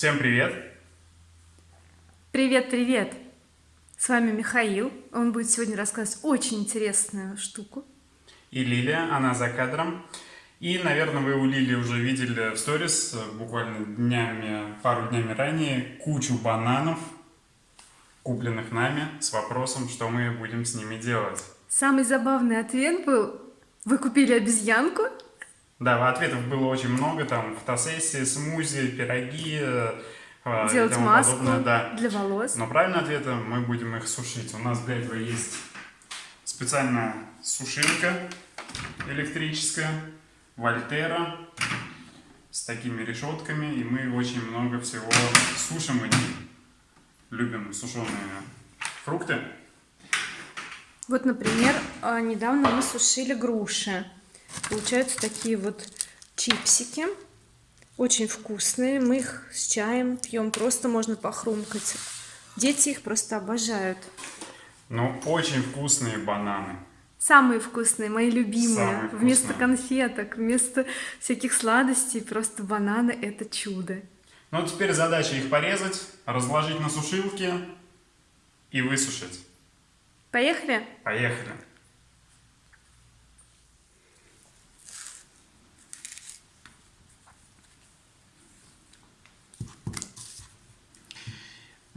Всем привет! Привет, привет! С вами Михаил. Он будет сегодня рассказывать очень интересную штуку. И Лилия, она за кадром. И, наверное, вы у Лили уже видели в сторис буквально днями, пару днями ранее кучу бананов, купленных нами, с вопросом, что мы будем с ними делать. Самый забавный ответ был, вы купили обезьянку? Да, ответов было очень много, там фотосессии, смузи, пироги, э, Делать маску подобное, да. для волос. Но правильный ответ, мы будем их сушить. У нас для этого есть специальная сушилка электрическая, Вольтера, с такими решетками, и мы очень много всего сушим и любим сушеные фрукты. Вот, например, а, недавно мы сушили груши. Получаются такие вот чипсики. Очень вкусные. Мы их с чаем пьем. Просто можно похрумкать. Дети их просто обожают. Ну, очень вкусные бананы. Самые вкусные, мои любимые. Самые вкусные. Вместо конфеток, вместо всяких сладостей, просто бананы это чудо. Ну, теперь задача их порезать, разложить на сушилке и высушить. Поехали? Поехали.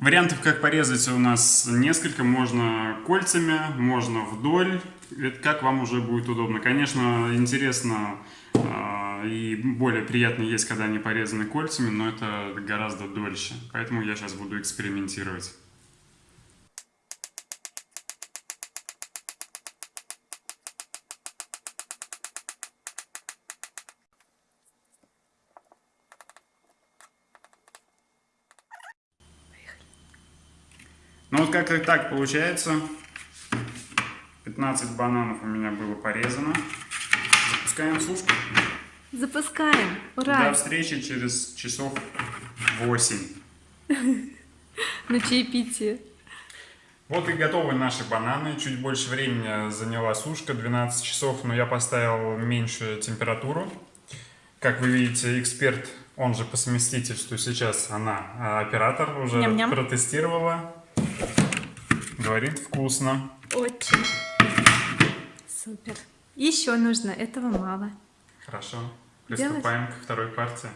Вариантов, как порезать, у нас несколько. Можно кольцами, можно вдоль. Это как вам уже будет удобно. Конечно, интересно э, и более приятно есть, когда они порезаны кольцами, но это гораздо дольше. Поэтому я сейчас буду экспериментировать. Ну вот как-то так получается. 15 бананов у меня было порезано. Запускаем сушку. Запускаем. Ура! До встречи через часов 8. На чаепитие. Вот и готовы наши бананы. Чуть больше времени заняла сушка, 12 часов, но я поставил меньшую температуру. Как вы видите, эксперт, он же по совместительству сейчас, она а, оператор, уже Ням -ням. протестировала. Говорит вкусно. Очень. Супер. Еще нужно, этого мало. Хорошо. Приступаем Делать? ко второй партии.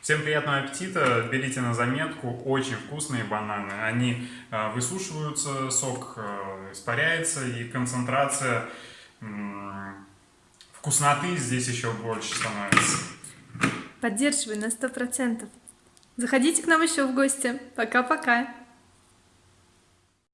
Всем приятного аппетита. Берите на заметку. Очень вкусные бананы. Они э, высушиваются, сок э, испаряется и концентрация вкусноты здесь еще больше становится. Поддерживай на сто процентов. Заходите к нам еще в гости. Пока-пока.